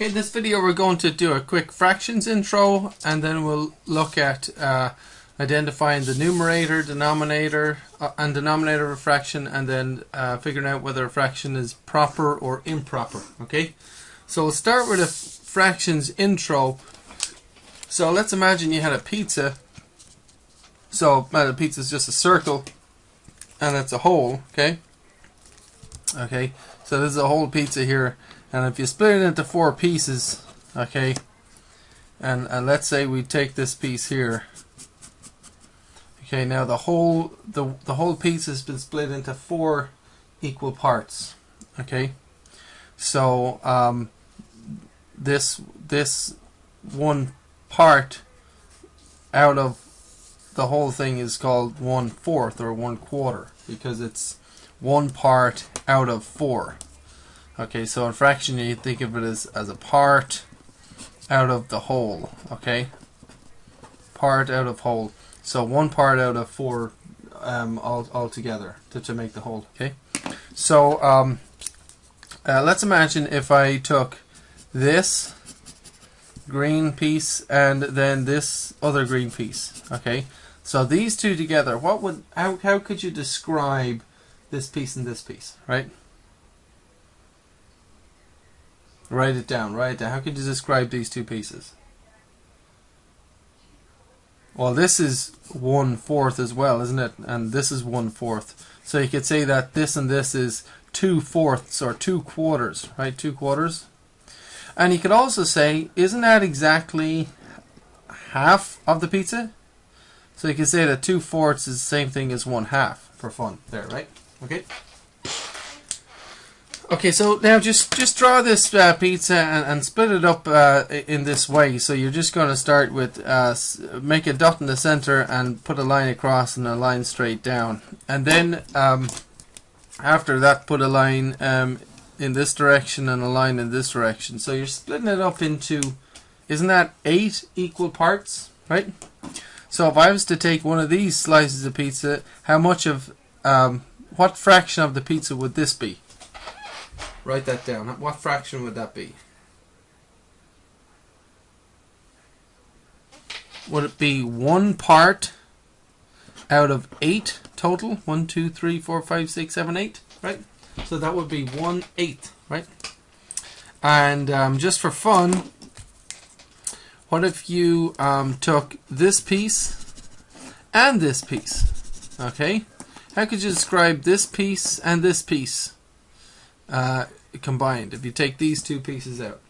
Okay, this video we're going to do a quick fractions intro and then we'll look at uh, identifying the numerator, denominator, uh, and denominator of a fraction and then uh, figuring out whether a fraction is proper or improper. Okay, so we'll start with a fractions intro. So let's imagine you had a pizza. So uh, the pizza is just a circle and it's a whole, okay? Okay, so this is a whole pizza here, and if you split it into four pieces, okay, and, and let's say we take this piece here, okay, now the whole the the whole piece has been split into four equal parts, okay, so um, this this one part out of the whole thing is called one fourth or one quarter because it's one part out of four. Okay, so in fraction you think of it as, as a part out of the whole, okay? Part out of whole. So one part out of four um, all, all together to, to make the whole, okay? So um, uh, let's imagine if I took this green piece and then this other green piece, okay? So these two together, what would how, how could you describe this piece and this piece, right? Write it down, write it down. How could you describe these two pieces? Well, this is one fourth as well, isn't it? And this is one fourth. So you could say that this and this is two fourths or two quarters, right? Two quarters. And you could also say, isn't that exactly half of the pizza? So you could say that two fourths is the same thing as one half for fun there, right? Okay. Okay, so now just just draw this uh, pizza and, and split it up uh, in this way. So you're just going to start with uh, make a dot in the center and put a line across and a line straight down, and then um, after that put a line um, in this direction and a line in this direction. So you're splitting it up into, isn't that eight equal parts, right? So if I was to take one of these slices of pizza, how much of um, what fraction of the pizza would this be? Write that down. What fraction would that be? Would it be one part out of eight total? One, two, three, four, five, six, seven, eight, right? So that would be one eighth, right? And um, just for fun, what if you um, took this piece and this piece? Okay, how could you describe this piece and this piece uh, combined if you take these two pieces out?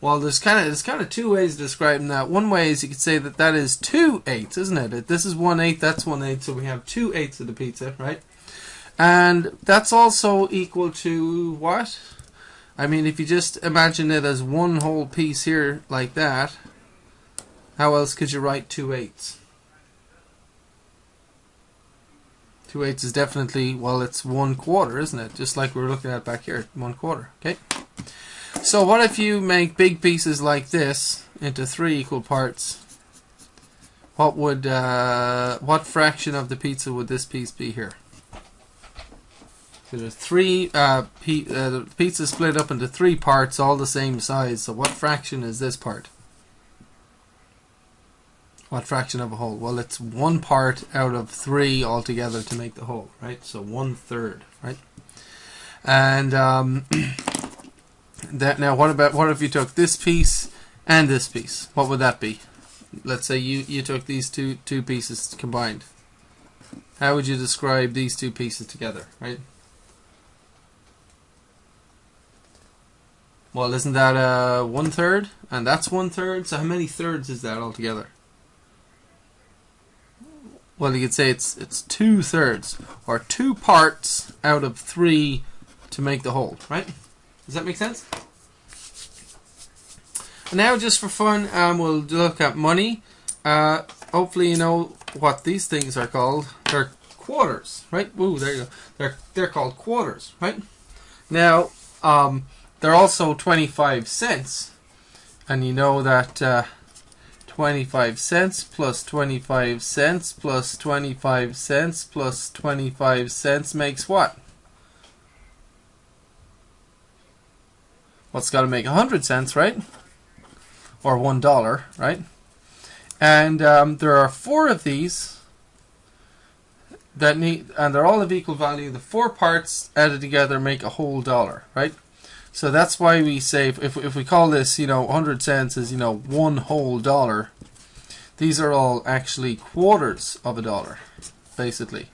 Well, there's kind of there's kind of two ways of describing that. One way is you could say that that is two eighths, isn't it? This is one eighth, that's one eighth, so we have two eighths of the pizza, right? And that's also equal to what? I mean, if you just imagine it as one whole piece here like that, how else could you write two eighths? Two eighths is definitely, well, it's one quarter, isn't it? Just like we were looking at back here, one quarter, okay? So what if you make big pieces like this into three equal parts? What would, uh, what fraction of the pizza would this piece be here? So there's three, uh, uh, pizza split up into three parts, all the same size. So what fraction is this part? What fraction of a whole? Well, it's one part out of three altogether to make the whole, right? So one third, right? And um, that now, what about what if you took this piece and this piece? What would that be? Let's say you you took these two two pieces combined. How would you describe these two pieces together, right? Well, isn't that uh, one third? And that's one third. So how many thirds is that altogether? Well, you could say it's it's two thirds or two parts out of three to make the whole, right? Does that make sense? And now, just for fun, um, we'll look at money. Uh, hopefully, you know what these things are called. They're quarters, right? Woo, there you go. They're they're called quarters, right? Now, um, they're also twenty-five cents, and you know that. Uh, 25 cents plus 25 cents plus 25 cents plus 25 cents makes what? what's got to make 100 cents, right? Or $1, right? And um, there are four of these that need, and they're all of equal value. The four parts added together make a whole dollar, right? So that's why we say if, if we call this, you know, 100 cents is, you know, one whole dollar, these are all actually quarters of a dollar, basically,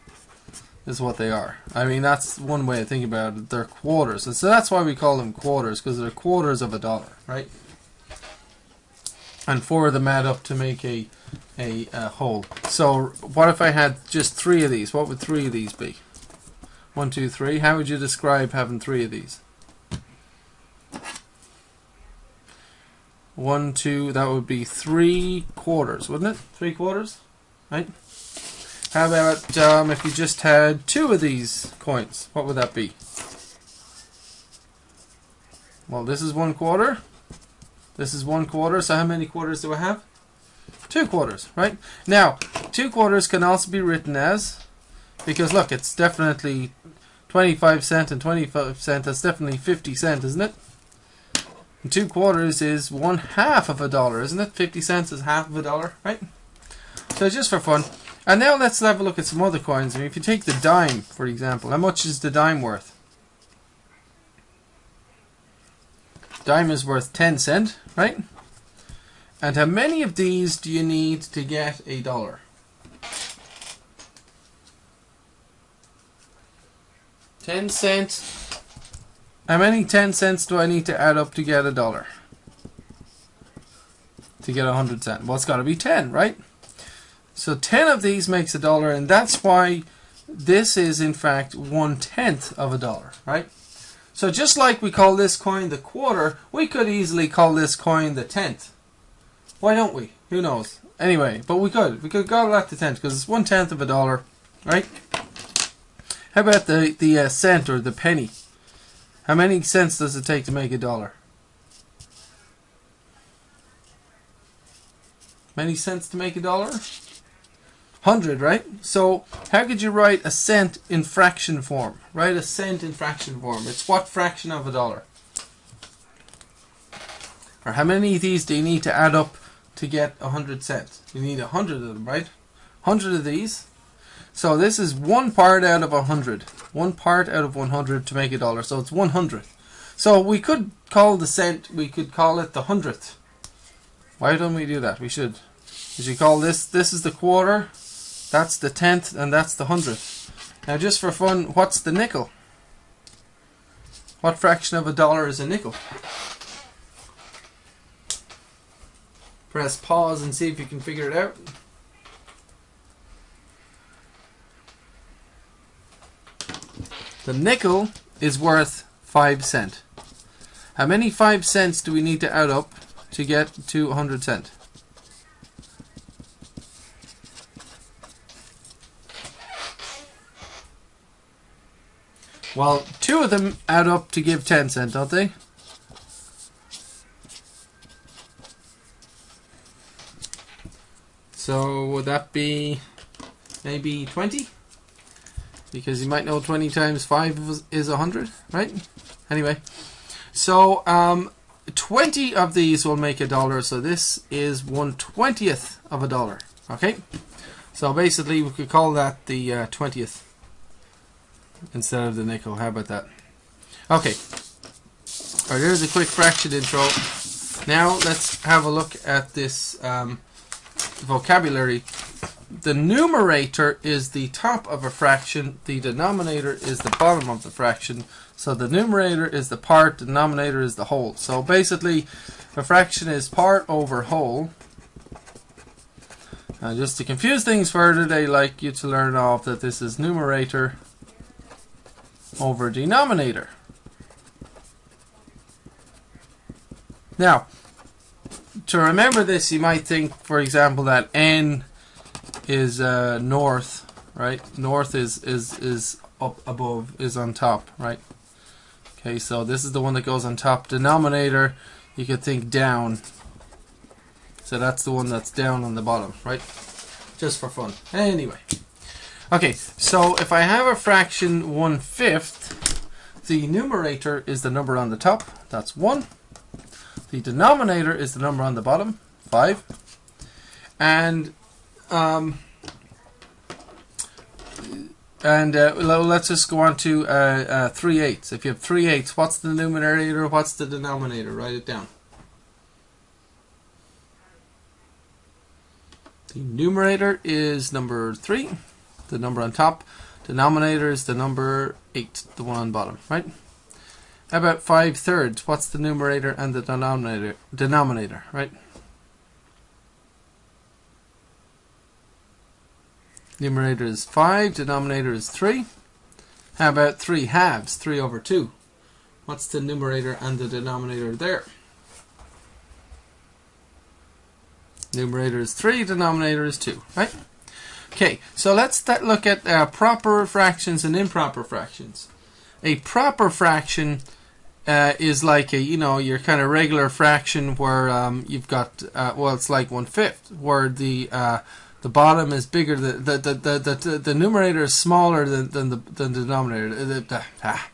is what they are. I mean, that's one way of thinking about it. They're quarters. And so that's why we call them quarters, because they're quarters of a dollar, right? And four of them add up to make a, a, a whole. So what if I had just three of these? What would three of these be? One, two, three. How would you describe having three of these? One, two, that would be three quarters, wouldn't it? Three quarters, right? How about um, if you just had two of these coins? What would that be? Well, this is one quarter. This is one quarter. So how many quarters do I have? Two quarters, right? Now, two quarters can also be written as, because look, it's definitely 25 cent and 25 cent. That's definitely 50 cent, isn't it? Two quarters is one half of a dollar, isn't it? 50 cents is half of a dollar, right? So just for fun. And now let's have a look at some other coins. I mean, if you take the dime, for example, how much is the dime worth? Dime is worth 10 cent, right? And how many of these do you need to get a dollar? 10 cent how many 10 cents do I need to add up to get a dollar? To get a 100 cent. Well, it's got to be 10, right? So 10 of these makes a dollar, and that's why this is, in fact, one-tenth of a dollar, right? So just like we call this coin the quarter, we could easily call this coin the tenth. Why don't we? Who knows? Anyway, but we could. We could call that the tenth because it's one-tenth of a dollar, right? How about the, the uh, cent or the penny? How many cents does it take to make a dollar? Many cents to make a dollar? 100, right? So, how could you write a cent in fraction form? Write a cent in fraction form. It's what fraction of a dollar? Or how many of these do you need to add up to get 100 cents? You need 100 of them, right? 100 of these. So this is one part out of 100 one part out of 100 to make a dollar. So it's 100th. So we could call the cent, we could call it the hundredth. Why don't we do that? We should. We should call this, this is the quarter, that's the tenth, and that's the hundredth. Now just for fun, what's the nickel? What fraction of a dollar is a nickel? Press pause and see if you can figure it out. The nickel is worth 5 cent. How many 5 cents do we need to add up to get to 100 cent? Well, two of them add up to give 10 cent, don't they? So would that be maybe 20? Because you might know 20 times 5 is 100, right? Anyway, so um, 20 of these will make a dollar, so this is 1 20th of a dollar, okay? So basically we could call that the uh, 20th instead of the nickel, how about that? Okay, alright, here's a quick fraction intro. Now let's have a look at this um, vocabulary the numerator is the top of a fraction, the denominator is the bottom of the fraction. So the numerator is the part, the denominator is the whole. So basically, a fraction is part over whole. And just to confuse things further, they like you to learn off that this is numerator over denominator. Now, to remember this, you might think, for example, that n is uh, north, right? North is is is up above, is on top, right? Okay, so this is the one that goes on top. Denominator, you could think down. So that's the one that's down on the bottom, right? Just for fun. Anyway. Okay, so if I have a fraction one fifth, the numerator is the number on the top, that's 1. The denominator is the number on the bottom, 5. And um, and uh, let's just go on to uh, uh, 3 eighths. If you have 3 eighths, what's the numerator, what's the denominator? Write it down. The numerator is number 3, the number on top. Denominator is the number 8, the one on bottom, right? How about 5 thirds? What's the numerator and the denominator, denominator right? Numerator is 5, denominator is 3. How about 3 halves, 3 over 2? What's the numerator and the denominator there? Numerator is 3, denominator is 2, right? Okay, so let's look at uh, proper fractions and improper fractions. A proper fraction uh, is like a, you know, your kind of regular fraction where um, you've got, uh, well, it's like one fifth, where the uh, the bottom is bigger, the the, the, the, the, numerator is smaller than, than, the, than the denominator. The, the, ah,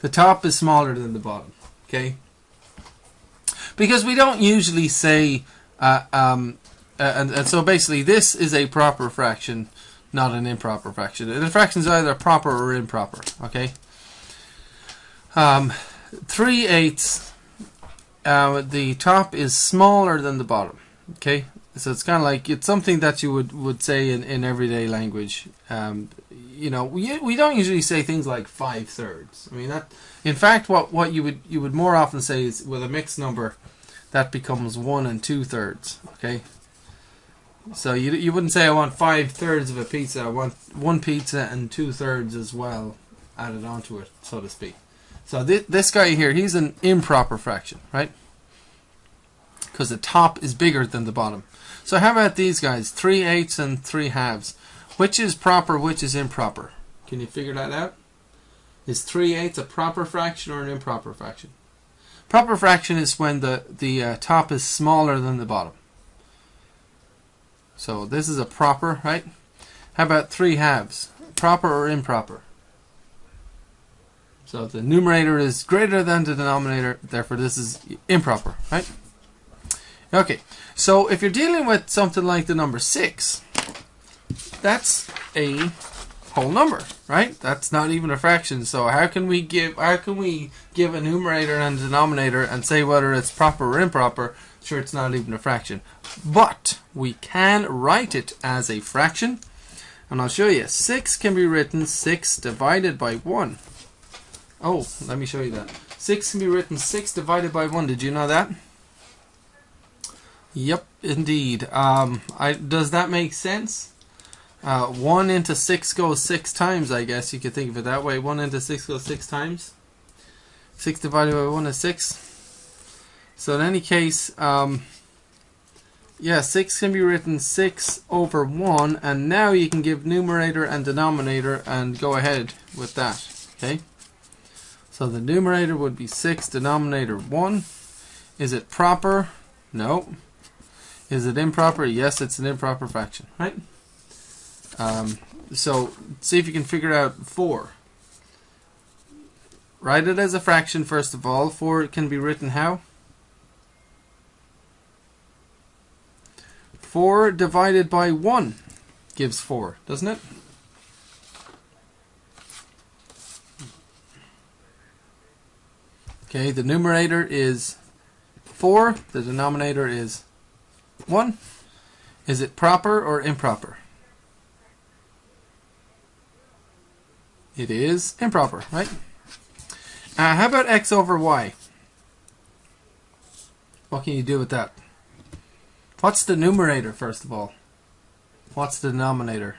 the top is smaller than the bottom, okay? Because we don't usually say, uh, um, uh, and, and so basically this is a proper fraction, not an improper fraction. The fraction is either proper or improper, okay? Um, 3 eighths, uh, the top is smaller than the bottom, okay? So it's kind of like it's something that you would, would say in, in everyday language. Um, you know, we, we don't usually say things like five thirds. I mean that. In fact, what, what you would you would more often say is with a mixed number, that becomes one and two thirds. Okay. So you you wouldn't say I want five thirds of a pizza. I want one pizza and two thirds as well added onto it, so to speak. So th this guy here, he's an improper fraction, right? Because the top is bigger than the bottom. So how about these guys? 3 eighths and 3 halves. Which is proper, which is improper? Can you figure that out? Is 3 eighths a proper fraction or an improper fraction? Proper fraction is when the, the uh, top is smaller than the bottom. So this is a proper, right? How about 3 halves? Proper or improper? So the numerator is greater than the denominator, therefore this is improper, right? Okay, so if you're dealing with something like the number 6, that's a whole number, right? That's not even a fraction. So how can we give how can we give a numerator and a denominator and say whether it's proper or improper? Sure, it's not even a fraction. But we can write it as a fraction. And I'll show you. 6 can be written 6 divided by 1. Oh, let me show you that. 6 can be written 6 divided by 1. Did you know that? Yep, indeed. Um, I, does that make sense? Uh, 1 into 6 goes 6 times, I guess you could think of it that way. 1 into 6 goes 6 times. 6 divided by 1 is 6. So in any case, um, yeah, 6 can be written 6 over 1, and now you can give numerator and denominator and go ahead with that. Okay? So the numerator would be 6, denominator 1. Is it proper? No. Is it improper? Yes, it's an improper fraction, right? Um, so see if you can figure out 4. Write it as a fraction first of all. 4 can be written how? 4 divided by 1 gives 4, doesn't it? Okay, the numerator is 4, the denominator is 1. Is it proper or improper? It is improper, right? Uh, how about x over y? What can you do with that? What's the numerator, first of all? What's the denominator?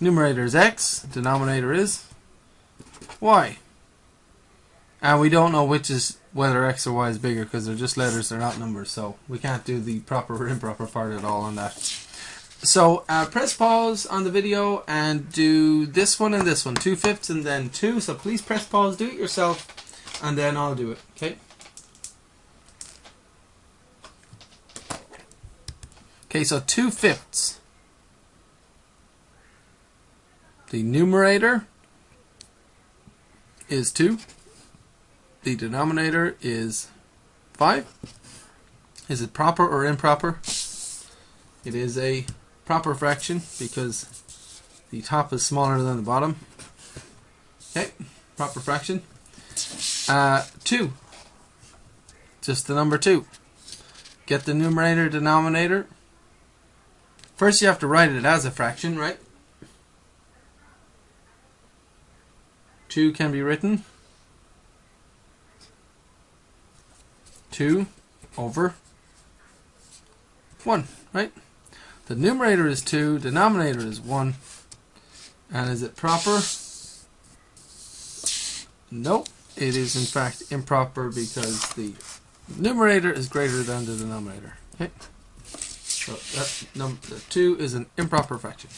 Numerator is x, denominator is y. And we don't know which is whether x or y is bigger because they're just letters, they're not numbers. So we can't do the proper or improper part at all on that. So uh, press pause on the video and do this one and this one, two fifths and then two. So please press pause, do it yourself, and then I'll do it. Okay. Okay, so two fifths. The numerator is 2. The denominator is 5. Is it proper or improper? It is a proper fraction because the top is smaller than the bottom. Okay, proper fraction. Uh, 2. Just the number 2. Get the numerator, denominator. First you have to write it as a fraction, right? 2 can be written 2 over 1, right? The numerator is 2, denominator is 1. And is it proper? Nope. It is in fact improper because the numerator is greater than the denominator. Okay. So that number 2 is an improper fraction.